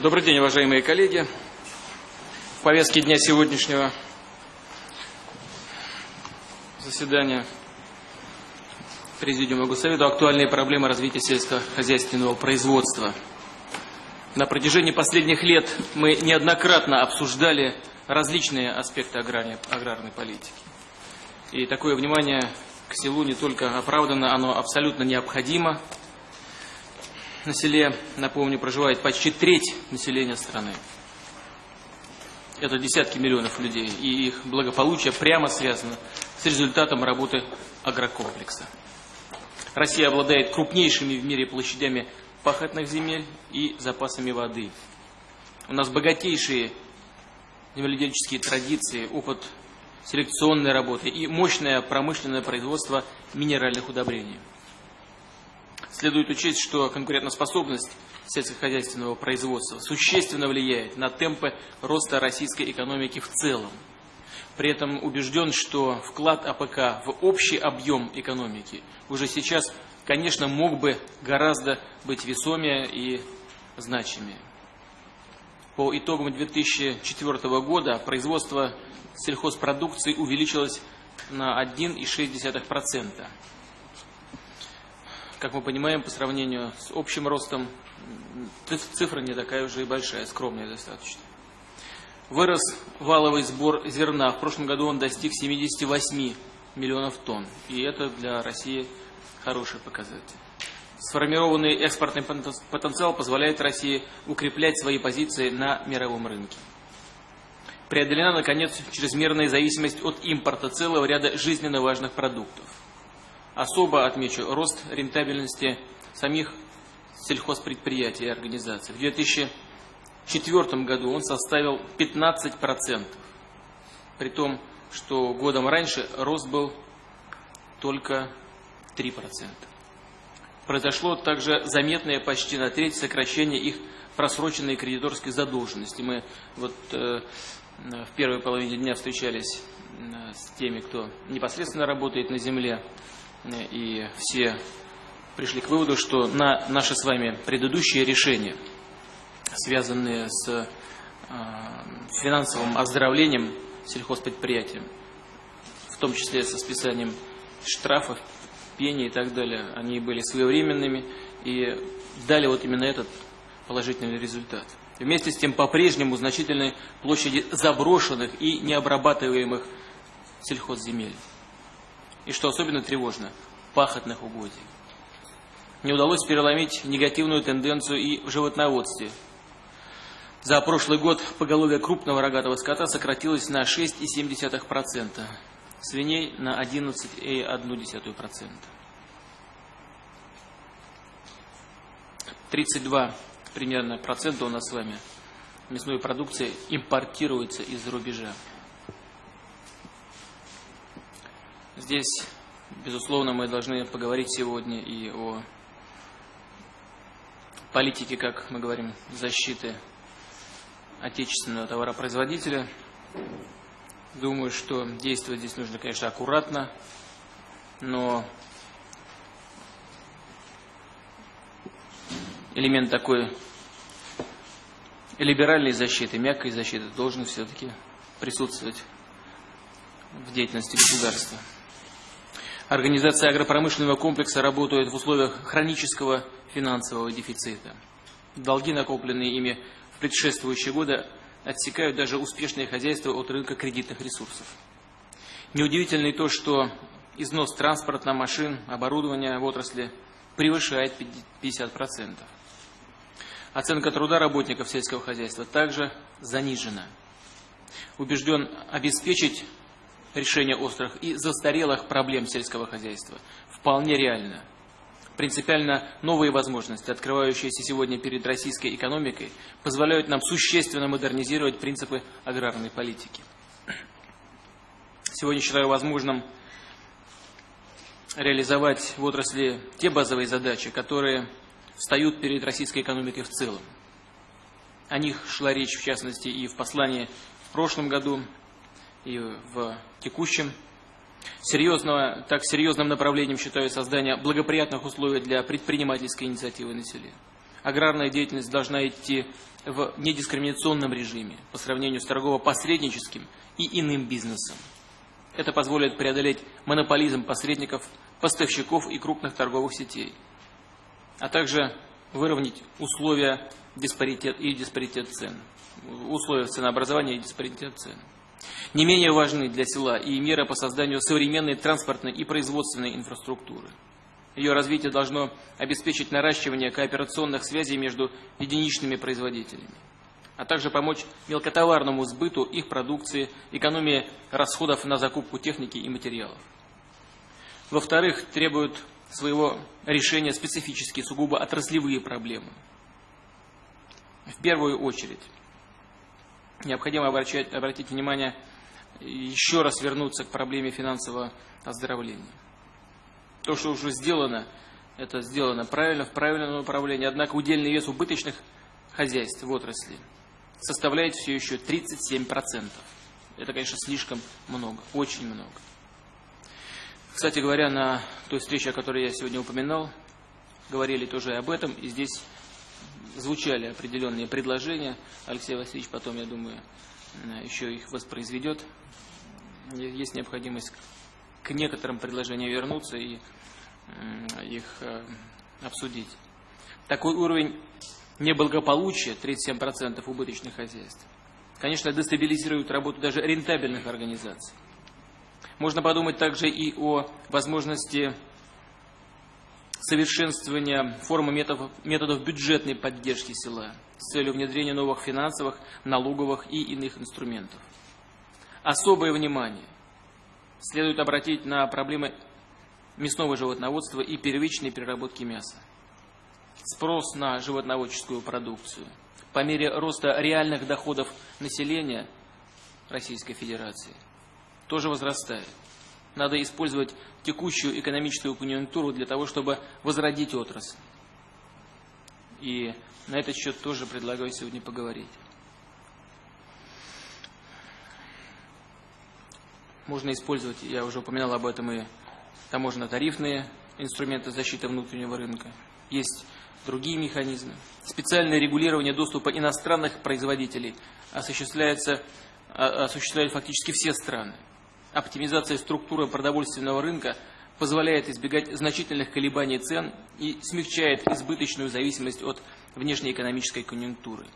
Добрый день, уважаемые коллеги. В повестке дня сегодняшнего заседания Президиума Госсовета актуальные проблемы развития сельскохозяйственного производства. На протяжении последних лет мы неоднократно обсуждали различные аспекты аграрной, аграрной политики. И такое внимание к селу не только оправдано, оно абсолютно необходимо – на селе, напомню, проживает почти треть населения страны. Это десятки миллионов людей, и их благополучие прямо связано с результатом работы агрокомплекса. Россия обладает крупнейшими в мире площадями пахотных земель и запасами воды. У нас богатейшие земледельческие традиции, опыт селекционной работы и мощное промышленное производство минеральных удобрений. Следует учесть, что конкурентоспособность сельскохозяйственного производства существенно влияет на темпы роста российской экономики в целом. При этом убежден, что вклад АПК в общий объем экономики уже сейчас, конечно, мог бы гораздо быть весомее и значимее. По итогам 2004 года производство сельхозпродукции увеличилось на 1,6%. Как мы понимаем, по сравнению с общим ростом, цифра не такая уже и большая, скромная достаточно. Вырос валовый сбор зерна. В прошлом году он достиг 78 миллионов тонн. И это для России хороший показатель. Сформированный экспортный потенциал позволяет России укреплять свои позиции на мировом рынке. Преодолена, наконец, чрезмерная зависимость от импорта целого ряда жизненно важных продуктов. Особо отмечу рост рентабельности самих сельхозпредприятий и организаций. В 2004 году он составил 15%, при том, что годом раньше рост был только 3%. Произошло также заметное почти на треть сокращение их просроченной кредиторской задолженности. Мы вот э, в первой половине дня встречались э, с теми, кто непосредственно работает на земле и все пришли к выводу, что на наши с вами предыдущие решения, связанные с а, финансовым оздоровлением сельхозпредприятия, в том числе со списанием штрафов, пени и так далее, они были своевременными и дали вот именно этот положительный результат. Вместе с тем, по-прежнему значительной площади заброшенных и необрабатываемых сельхозземель и, что особенно тревожно, пахотных угодий. Не удалось переломить негативную тенденцию и в животноводстве. За прошлый год поголовье крупного рогатого скота сократилось на 6,7%, свиней на 11,1%. 32 примерно процента у нас с вами мясной продукции импортируется из-за рубежа. Здесь, безусловно, мы должны поговорить сегодня и о политике, как мы говорим, защиты отечественного товаропроизводителя. Думаю, что действовать здесь нужно, конечно, аккуратно, но элемент такой либеральной защиты, мягкой защиты должен все-таки присутствовать в деятельности государства. Организация агропромышленного комплекса работает в условиях хронического финансового дефицита. Долги, накопленные ими в предшествующие годы, отсекают даже успешные хозяйства от рынка кредитных ресурсов. Неудивительно и то, что износ транспорта, машин, оборудования в отрасли превышает 50%. Оценка труда работников сельского хозяйства также занижена. Убежден обеспечить решение острых и застарелых проблем сельского хозяйства вполне реально. Принципиально новые возможности, открывающиеся сегодня перед российской экономикой, позволяют нам существенно модернизировать принципы аграрной политики. Сегодня считаю возможным реализовать в отрасли те базовые задачи, которые встают перед российской экономикой в целом. О них шла речь, в частности, и в послании в прошлом году и в текущем. Серьезного, так серьезным направлением считаю создание благоприятных условий для предпринимательской инициативы на селе. аграрная деятельность должна идти в недискриминационном режиме по сравнению с торгово-посредническим и иным бизнесом. Это позволит преодолеть монополизм посредников, поставщиков и крупных торговых сетей, а также выровнять условия диспаритет и диспаритет цен, условия ценообразования и диспаритет цен. Не менее важны для села и меры по созданию современной транспортной и производственной инфраструктуры. Ее развитие должно обеспечить наращивание кооперационных связей между единичными производителями, а также помочь мелкотоварному сбыту их продукции, экономии расходов на закупку техники и материалов. Во-вторых, требуют своего решения специфические, сугубо отраслевые проблемы. В первую очередь, необходимо обращать, обратить внимание, еще раз вернуться к проблеме финансового оздоровления. То, что уже сделано, это сделано правильно, в правильном направлении, однако удельный вес убыточных хозяйств в отрасли составляет все еще 37%. Это, конечно, слишком много, очень много. Кстати говоря, на той встрече, о которой я сегодня упоминал, говорили тоже об этом, и здесь звучали определенные предложения. Алексей Васильевич потом, я думаю, еще их воспроизведет. Есть необходимость к некоторым предложениям вернуться и их э, обсудить. Такой уровень неблагополучия, 37% убыточных хозяйств, конечно, дестабилизирует работу даже рентабельных организаций. Можно подумать также и о возможности совершенствования формы методов, методов бюджетной поддержки села с целью внедрения новых финансовых, налоговых и иных инструментов. Особое внимание следует обратить на проблемы мясного животноводства и первичной переработки мяса. Спрос на животноводческую продукцию по мере роста реальных доходов населения Российской Федерации тоже возрастает. Надо использовать текущую экономическую конъюнктуру для того, чтобы возродить отрасль. И на этот счет тоже предлагаю сегодня поговорить. Можно использовать, я уже упоминал об этом, и таможенно-тарифные инструменты защиты внутреннего рынка. Есть другие механизмы. Специальное регулирование доступа иностранных производителей осуществляется, а, осуществляют фактически все страны. Оптимизация структуры продовольственного рынка позволяет избегать значительных колебаний цен и смягчает избыточную зависимость от внешнеэкономической конъюнктуры.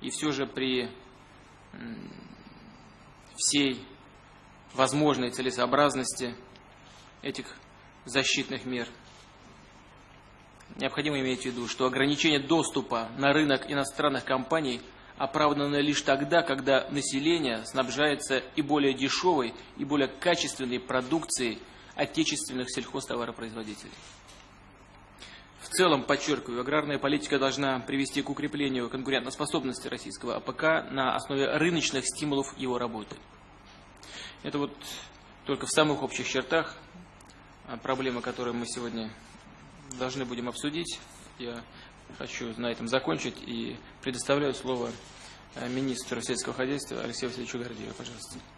И все же при всей возможной целесообразности этих защитных мер необходимо иметь в виду, что ограничение доступа на рынок иностранных компаний оправдано лишь тогда, когда население снабжается и более дешевой, и более качественной продукцией отечественных сельхозтоваропроизводителей. В целом, подчеркиваю, аграрная политика должна привести к укреплению конкурентоспособности российского АПК на основе рыночных стимулов его работы. Это вот только в самых общих чертах а, проблемы, которые мы сегодня должны будем обсудить. Я хочу на этом закончить и предоставляю слово министру сельского хозяйства Алексею Васильевичу Гордееву. Пожалуйста.